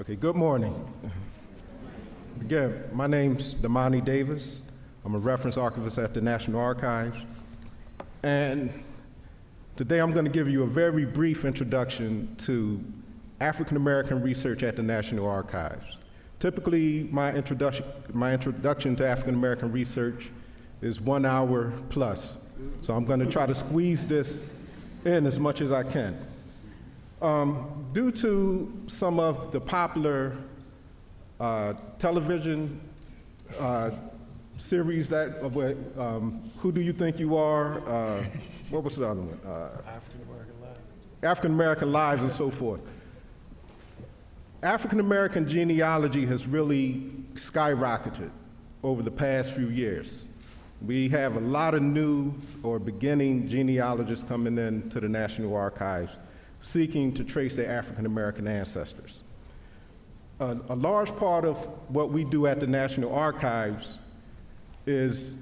Okay, good morning. Again, my name's Damani Davis. I'm a reference archivist at the National Archives. And today I'm going to give you a very brief introduction to African American research at the National Archives. Typically, my introduction, my introduction to African American research is one hour plus. So I'm going to try to squeeze this in as much as I can. Um, due to some of the popular uh, television uh, series that, uh, um, Who Do You Think You Are? Uh, what was the other one? African American Lives. African American Lives and so forth. African American genealogy has really skyrocketed over the past few years. We have a lot of new or beginning genealogists coming in to the National Archives seeking to trace their African American ancestors. A, a, large part of what we do at the National Archives is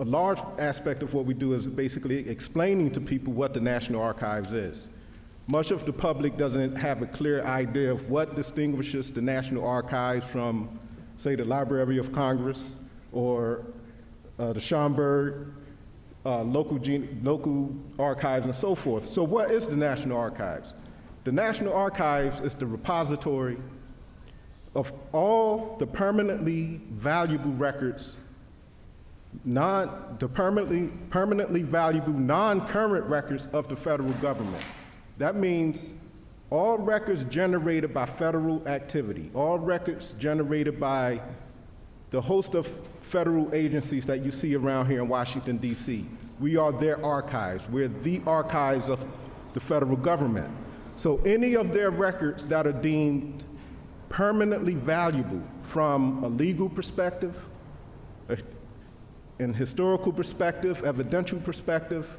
a large aspect of what we do is basically explaining to people what the National Archives is. Much of the public doesn't have a clear idea of what distinguishes the National Archives from, say, the Library of Congress or uh, the Schomburg uh, local, local archives and so forth. So what is the National Archives? The National Archives is the repository of all the permanently valuable records, non, the permanently, permanently valuable non-current records of the federal government. That means all records generated by federal activity, all records generated by the host of federal agencies that you see around here in Washington, D.C. We are their archives. We're the archives of the federal government. So any of their records that are deemed permanently valuable from a legal perspective, a, an historical perspective, evidential perspective,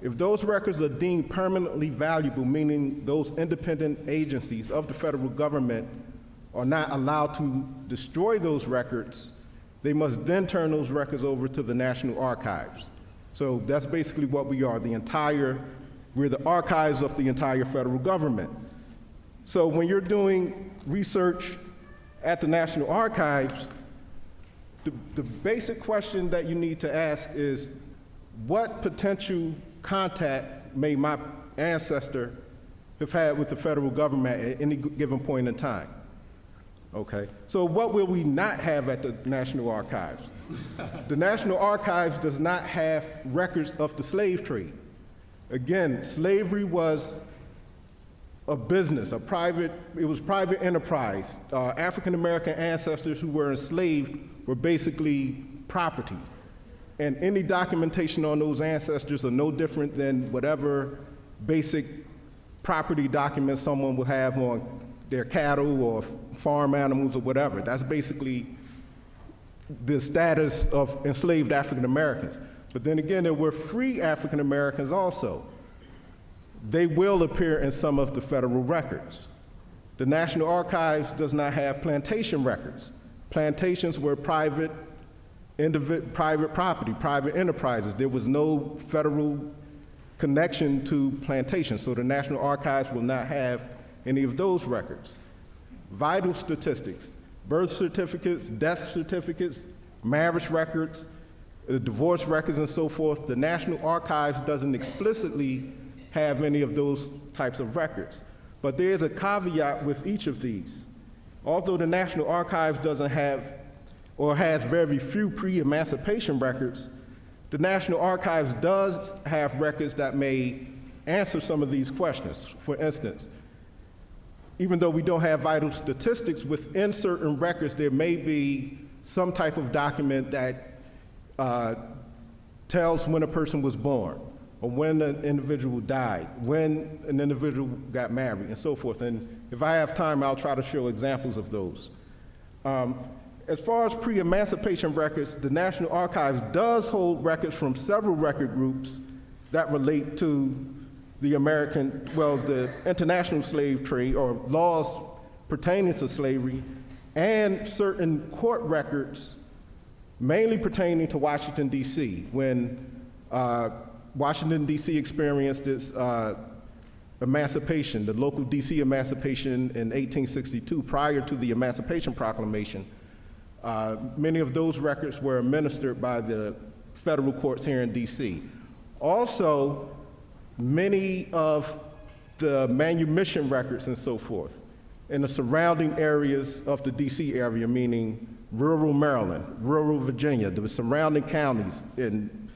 if those records are deemed permanently valuable, meaning those independent agencies of the federal government are not allowed to destroy those records, they must then turn those records over to the National Archives. So that's basically what we are, the entire, we're the archives of the entire federal government. So when you're doing research at the National Archives, the, the basic question that you need to ask is, what potential contact may my ancestor have had with the federal government at any given point in time? Okay, so what will we not have at the National Archives? the National Archives does not have records of the slave trade. Again, slavery was a business, a private, it was private enterprise. Uh, African American ancestors who were enslaved were basically property. And any documentation on those ancestors are no different than whatever basic property documents someone will have on their cattle or farm animals or whatever. That's basically the status of enslaved African Americans. But then again, there were free African Americans also. They will appear in some of the federal records. The National Archives does not have plantation records. Plantations were private, private property, private enterprises. There was no federal connection to plantations, so the National Archives will not have any of those records. Vital statistics, birth certificates, death certificates, marriage records, uh, divorce records and so forth, the National Archives doesn't explicitly have any of those types of records. But there is a caveat with each of these. Although the National Archives doesn't have or has very few pre-emancipation records, the National Archives does have records that may answer some of these questions. For instance, even though we don't have vital statistics, within certain records, there may be some type of document that uh, tells when a person was born, or when an individual died, when an individual got married, and so forth. And if I have time, I'll try to show examples of those. Um, as far as pre-emancipation records, the National Archives does hold records from several record groups that relate to the American, well, the international slave trade or laws pertaining to slavery and certain court records mainly pertaining to Washington, D.C. when uh, Washington, D.C. experienced its uh, emancipation, the local DC emancipation in 1862, prior to the Emancipation Proclamation, uh, many of those records were administered by the federal courts here in DC. Also, many of the manumission records and so forth in the surrounding areas of the DC area, meaning rural Maryland, rural Virginia, the surrounding counties, and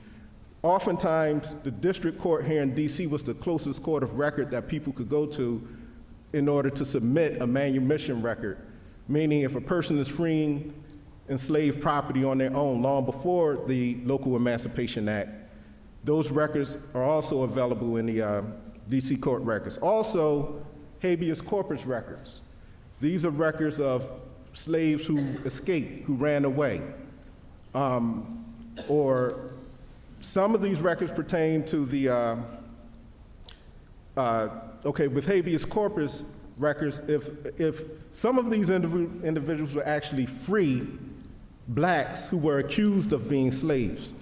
oftentimes the district court here in DC was the closest court of record that people could go to in order to submit a manumission record, meaning if a person is freeing enslaved property on their own long before the Local Emancipation Act, those records are also available in the uh, DC court records. Also, habeas corpus records. These are records of slaves who escaped, who ran away. Um, or some of these records pertain to the, uh, uh, okay, with habeas corpus records, if, if some of these indiv- individuals were actually free blacks who were accused of being slaves,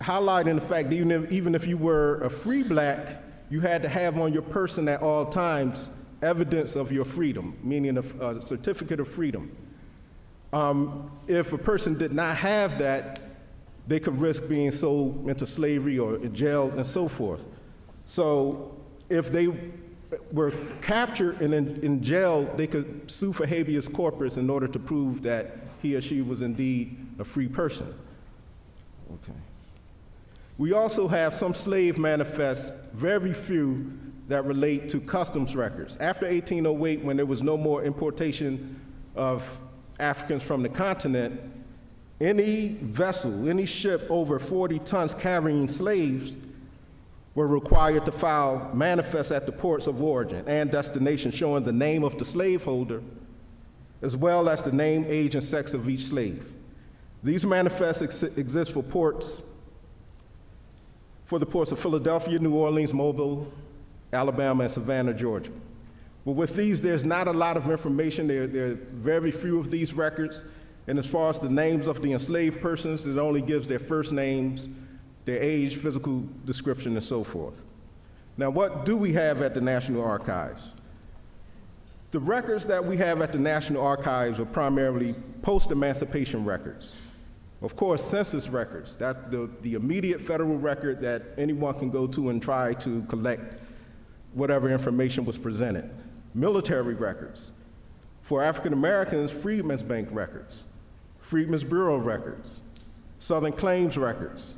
highlighting the fact that even if, even if you were a free black, you had to have on your person at all times evidence of your freedom, meaning a, a certificate of freedom. Um, if a person did not have that, they could risk being sold into slavery or jailed and so forth. So if they were captured and in, in jail, they could sue for habeas corpus in order to prove that he or she was indeed a free person. Okay. We also have some slave manifests, very few that relate to customs records. After 1808, when there was no more importation of Africans from the continent, any vessel, any ship over 40 tons carrying slaves were required to file manifests at the ports of origin and destination showing the name of the slaveholder, as well as the name, age, and sex of each slave. These manifests ex exist for ports, for the ports of Philadelphia, New Orleans, Mobile, Alabama, and Savannah, Georgia. But with these, there's not a lot of information. There, there are very few of these records. And as far as the names of the enslaved persons, it only gives their first names, their age, physical description, and so forth. Now, what do we have at the National Archives? The records that we have at the National Archives are primarily post-emancipation records. Of course, census records, that's the, the immediate federal record that anyone can go to and try to collect whatever information was presented. Military records. For African Americans, Freedmen's Bank records, Freedmen's Bureau records, Southern Claims records,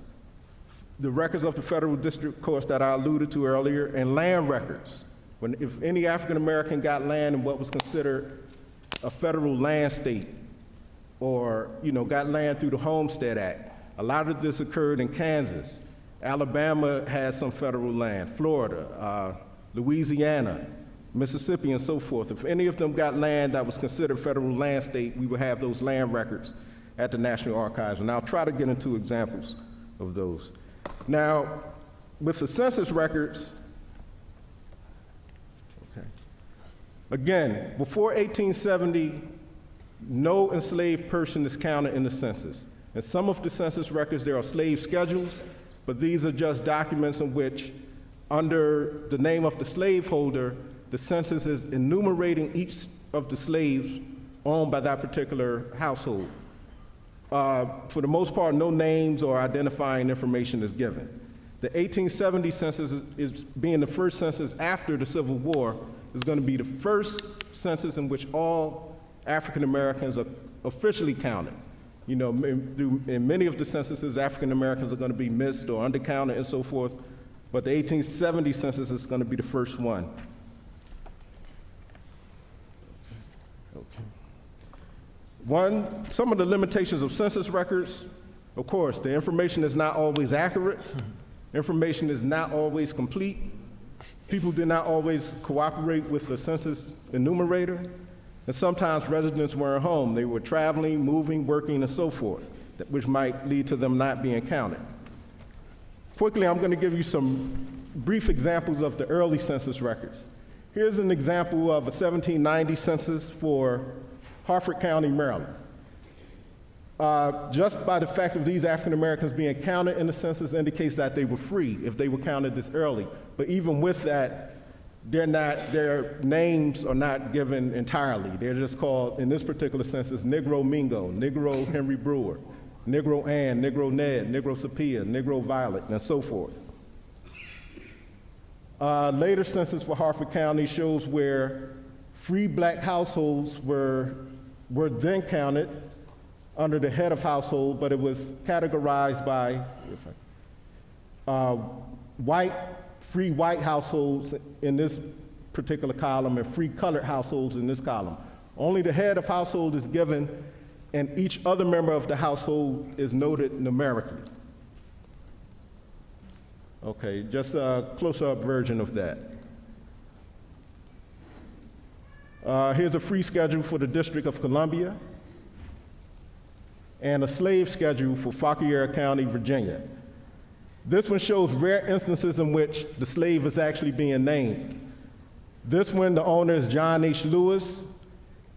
the records of the federal district courts that I alluded to earlier, and land records. When, if any African American got land in what was considered a federal land state, or you know, got land through the Homestead Act, a lot of this occurred in Kansas. Alabama has some federal land, Florida, uh, Louisiana, Mississippi, and so forth. If any of them got land that was considered federal land state, we would have those land records at the National Archives. And I'll try to get into examples of those. Now, with the census records, okay, again, before 1870, no enslaved person is counted in the census. In some of the census records, there are slave schedules, but these are just documents in which under the name of the slaveholder, the census is enumerating each of the slaves owned by that particular household. Uh, for the most part, no names or identifying information is given. The 1870 census is, is, being the first census after the Civil War, is going to be the first census in which all African Americans are officially counted. You know, in, through, in many of the censuses, African Americans are going to be missed or undercounted and so forth but the 1870 census is going to be the first one. One, some of the limitations of census records, of course, the information is not always accurate. Information is not always complete. People did not always cooperate with the census enumerator. And sometimes residents weren't home. They were traveling, moving, working, and so forth, which might lead to them not being counted. Quickly, I'm going to give you some brief examples of the early census records. Here's an example of a 1790 census for Harford County, Maryland. Uh, just by the fact of these African Americans being counted in the census indicates that they were free if they were counted this early. But even with that, they're not, their names are not given entirely. They're just called, in this particular census, Negro Mingo, Negro Henry Brewer, Negro Ann, Negro Ned, Negro Sapia, Negro Violet, and so forth. Uh, later census for Harford County shows where free black households were, were then counted under the head of household, but it was categorized by uh, white, free white households in this particular column and free colored households in this column. Only the head of household is given, and each other member of the household is noted numerically. Okay, just a close-up version of that. Uh, here's a free schedule for the District of Columbia and a slave schedule for Fauquier County, Virginia. This one shows rare instances in which the slave is actually being named. This one, the owner is John H. Lewis,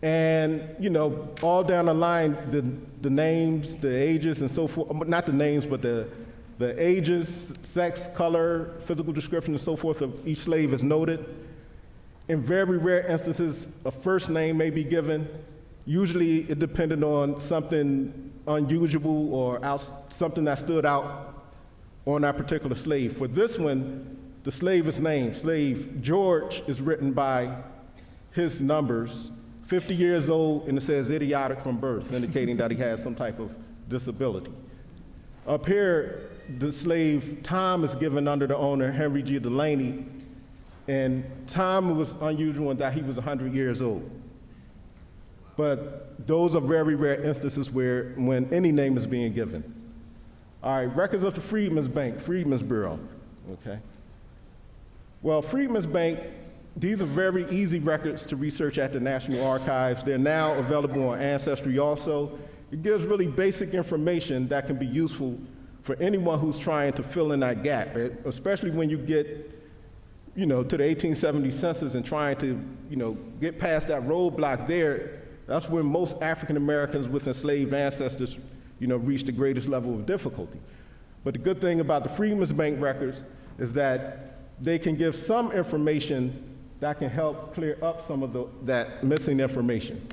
and you know, all down the line, the, the names, the ages, and so forth, um, not the names, but the, the ages, sex, color, physical description, and so forth of each slave is noted. In very rare instances, a first name may be given. Usually it depended on something unusual or out, something that stood out on that particular slave. For this one, the slave is named. Slave George is written by his numbers, 50 years old, and it says idiotic from birth, indicating that he has some type of disability. Up here, the slave Tom is given under the owner, Henry G. Delaney, and Tom was unusual in that he was 100 years old. But those are very rare instances where when any name is being given. All right, records of the Freedmen's Bank, Freedmen's Bureau, okay? Well, Freedmen's Bank, these are very easy records to research at the National Archives. They're now available on Ancestry also. It gives really basic information that can be useful for anyone who's trying to fill in that gap, eh, especially when you get you know, to the 1870 census and trying to, you know, get past that roadblock there, that's when most African Americans with enslaved ancestors, you know, reach the greatest level of difficulty. But the good thing about the Freedmen's Bank records is that they can give some information that can help clear up some of the, that missing information.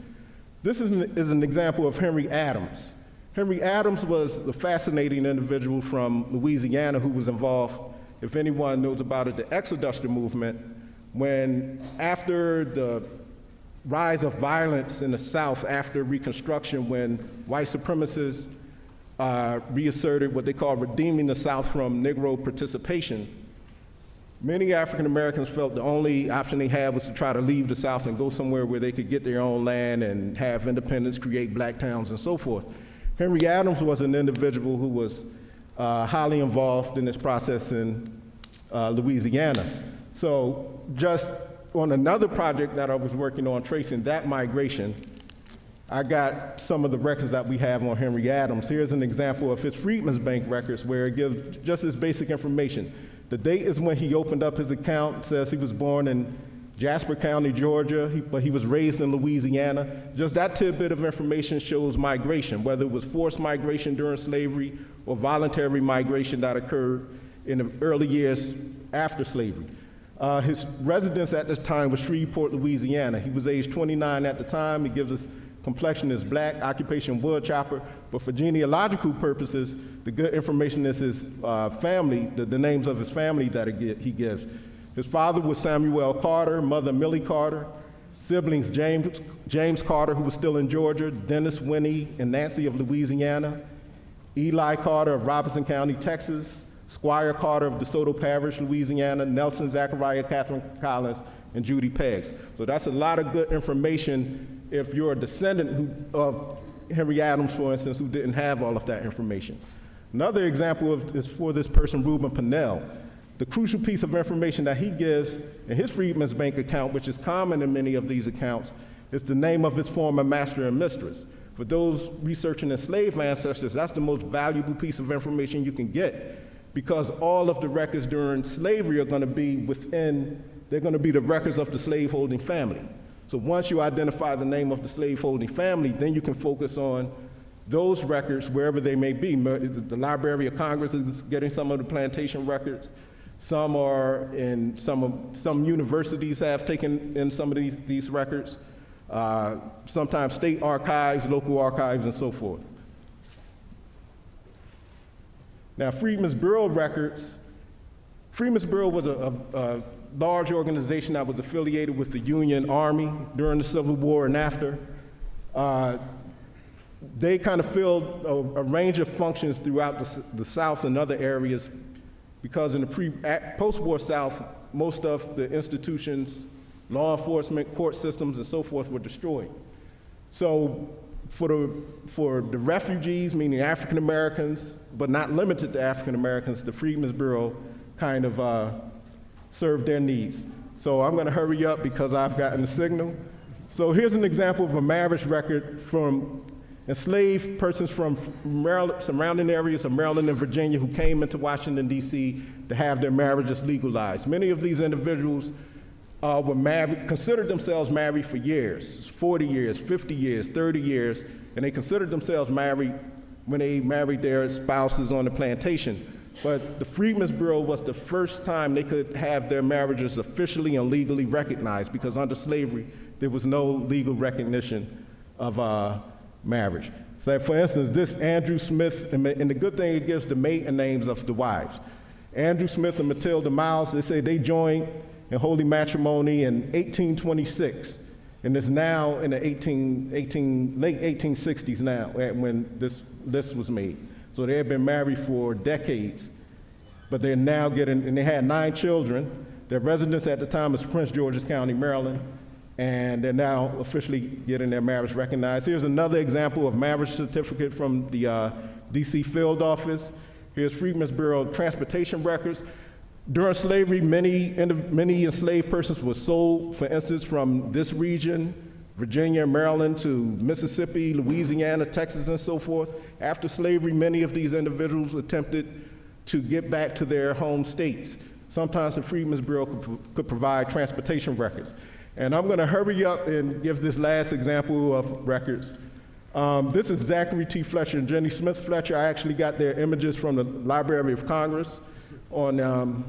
This is an, is an example of Henry Adams. Henry Adams was a fascinating individual from Louisiana who was involved if anyone knows about it, the Exoduster movement, when after the rise of violence in the South after Reconstruction, when white supremacists uh, reasserted what they call redeeming the South from Negro participation, many African Americans felt the only option they had was to try to leave the South and go somewhere where they could get their own land and have independence, create black towns, and so forth. Henry Adams was an individual who was uh, highly involved in this process in uh, Louisiana. So just on another project that I was working on tracing that migration, I got some of the records that we have on Henry Adams. Here's an example of his Freedmen's Bank records where it gives just this basic information. The date is when he opened up his account, says he was born in Jasper County, Georgia, he, but he was raised in Louisiana. Just that tidbit of information shows migration, whether it was forced migration during slavery or voluntary migration that occurred in the early years after slavery. Uh, his residence at this time was Shreveport, Louisiana. He was age 29 at the time. He gives us complexion is black, occupation wood chopper, but for genealogical purposes, the good information is his uh, family, the, the, names of his family that he gives. His father was Samuel Carter, mother Millie Carter, siblings James, James Carter, who was still in Georgia, Dennis Winnie and Nancy of Louisiana, Eli Carter of Robeson County, Texas, Squire Carter of DeSoto Parish, Louisiana, Nelson Zachariah, Catherine Collins, and Judy Peggs. So that's a lot of good information if you're a descendant who, of Henry Adams, for instance, who didn't have all of that information. Another example of, is for this person, Reuben Pannell. The crucial piece of information that he gives in his Freedmen's Bank account, which is common in many of these accounts, is the name of his former master and mistress. For those researching enslaved ancestors, that's the most valuable piece of information you can get because all of the records during slavery are going to be within, they're going to be the records of the slaveholding family. So once you identify the name of the slaveholding family, then you can focus on those records wherever they may be. The Library of Congress is getting some of the plantation records. Some are in, some, of- some universities have taken in some of these, these records. Uh, Sometimes state archives, local archives, and so forth. Now, Freedmen's Bureau records, Freedmen's Bureau was a, a, a large organization that was affiliated with the Union Army during the Civil War and after. Uh, they kind of filled a, a range of functions throughout the, the South and other areas because in the pre, post-war South, most of the institutions, law enforcement, court systems, and so forth were destroyed. So for the, for the refugees, meaning African Americans, but not limited to African Americans, the Freedmen's Bureau kind of uh, served their needs. So I'm going to hurry up because I've gotten the signal. So here's an example of a marriage record from enslaved persons from Maryland, surrounding areas of Maryland and Virginia who came into Washington, D.C. to have their marriages legalized. Many of these individuals uh, were married, considered themselves married for years 40 years, 50 years, 30 years, and they considered themselves married when they married their spouses on the plantation. But the Freedmen's Bureau was the first time they could have their marriages officially and legally recognized because under slavery, there was no legal recognition of uh, marriage. So, for instance, this Andrew Smith, and the good thing it gives the maiden names of the wives. Andrew Smith and Matilda Miles, they say they joined in holy matrimony in 1826, and it's now in the 18, 18, late 1860s now when this list was made. So they had been married for decades, but they're now getting, and they had nine children. Their residence at the time was Prince George's County, Maryland, and they're now officially getting their marriage recognized. Here's another example of marriage certificate from the uh, DC field office. Here's Freedmen's Bureau transportation records. During slavery, many, many enslaved persons were sold, for instance, from this region, Virginia, Maryland, to Mississippi, Louisiana, Texas, and so forth. After slavery, many of these individuals attempted to get back to their home states. Sometimes the Freedmen's Bureau could, could provide transportation records. And I'm going to hurry up and give this last example of records. Um, this is Zachary T. Fletcher and Jenny Smith Fletcher. I actually got their images from the Library of Congress on um,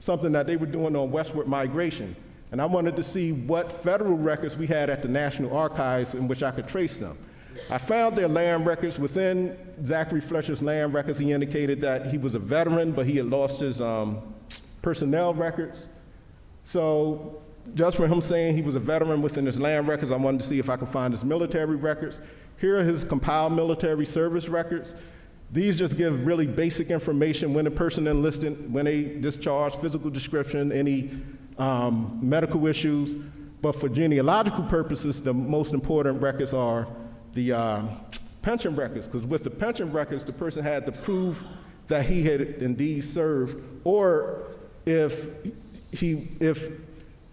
something that they were doing on westward migration. And I wanted to see what federal records we had at the National Archives in which I could trace them. I found their land records. Within Zachary Fletcher's land records, he indicated that he was a veteran, but he had lost his um, personnel records. So just for him saying he was a veteran within his land records, I wanted to see if I could find his military records. Here are his compiled military service records. These just give really basic information when a person enlisted, when they discharged, physical description, any um, medical issues. But for genealogical purposes, the most important records are the uh, pension records, because with the pension records, the person had to prove that he had indeed served, or if he, if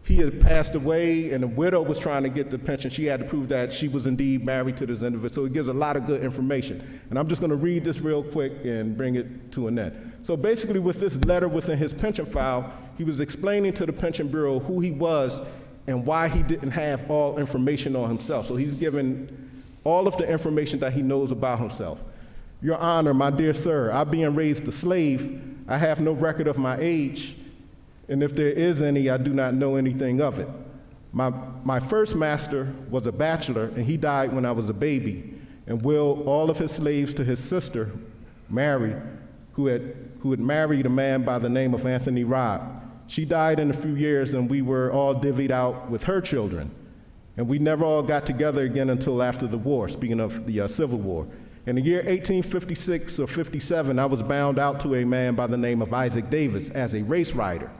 he had passed away and the widow was trying to get the pension, she had to prove that she was indeed married to this individual. So it gives a lot of good information. And I'm just going to read this real quick and bring it to an end. So basically, with this letter within his pension file, he was explaining to the Pension Bureau who he was and why he didn't have all information on himself. So he's given all of the information that he knows about himself. Your Honor, my dear sir, I being raised a slave, I have no record of my age, and if there is any, I do not know anything of it. My, my first master was a bachelor, and he died when I was a baby, and willed all of his slaves to his sister, Mary, who had, who had married a man by the name of Anthony Robb. She died in a few years, and we were all divvied out with her children. And we never all got together again until after the war, speaking of the uh, Civil War. In the year 1856 or 57, I was bound out to a man by the name of Isaac Davis as a race rider.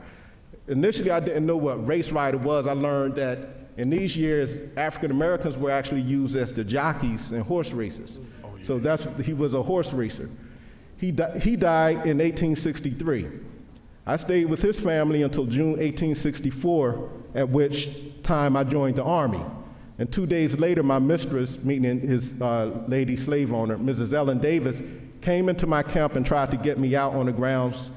Initially, I didn't know what race rider was. I learned that in these years, African Americans were actually used as the jockeys in horse races. So that's, he was a horse racer. He, di- he died in 1863. I stayed with his family until June 1864, at which time I joined the Army. And two days later, my mistress, meaning his uh, lady slave owner, Mrs. Ellen Davis, came into my camp and tried to get me out on the grounds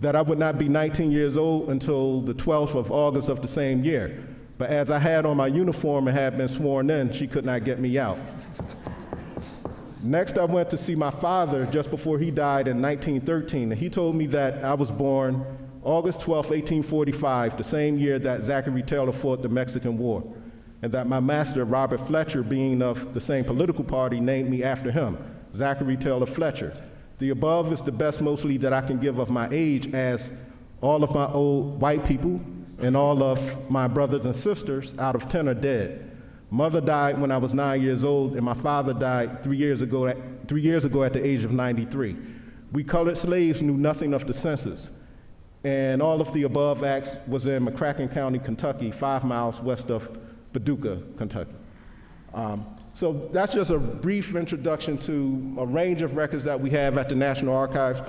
that I would not be 19 years old until the 12th of August of the same year. But as I had on my uniform and had been sworn in, she could not get me out. Next, I went to see my father just before he died in 1913, and he told me that I was born August 12, 1845, the same year that Zachary Taylor fought the Mexican War, and that my master, Robert Fletcher, being of the same political party, named me after him, Zachary Taylor Fletcher. The above is the best mostly that I can give of my age, as all of my old white people and all of my brothers and sisters out of 10 are dead. Mother died when I was nine years old, and my father died three years ago at, three years ago at the age of 93. We colored slaves knew nothing of the census, and all of the above acts was in McCracken County, Kentucky, five miles west of Paducah, Kentucky. Um, so that's just a brief introduction to a range of records that we have at the National Archives.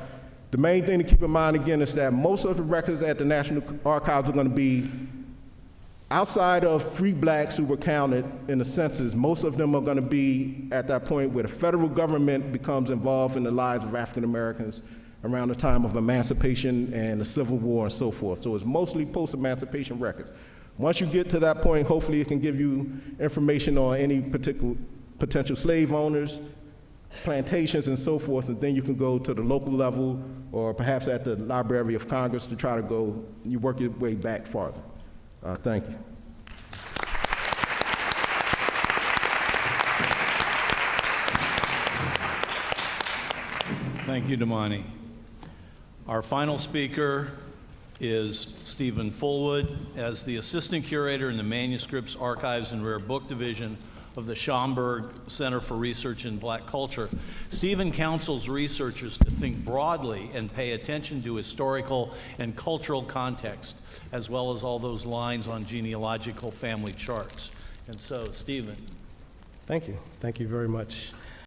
The main thing to keep in mind again is that most of the records at the National Archives are going to be outside of free blacks who were counted in the census. Most of them are going to be at that point where the federal government becomes involved in the lives of African Americans around the time of emancipation and the Civil War and so forth. So it's mostly post-emancipation records. Once you get to that point, hopefully it can give you information on any particular potential slave owners, plantations and so forth, and then you can go to the local level or perhaps at the Library of Congress to try to go, you work your way back farther. Uh, thank you. Thank you, Damani. Our final speaker is Steven Fullwood as the Assistant Curator in the Manuscripts, Archives, and Rare Book Division of the Schomburg Center for Research in Black Culture. Steven counsels researchers to think broadly and pay attention to historical and cultural context, as well as all those lines on genealogical family charts. And so, Steven, Thank you. Thank you very much.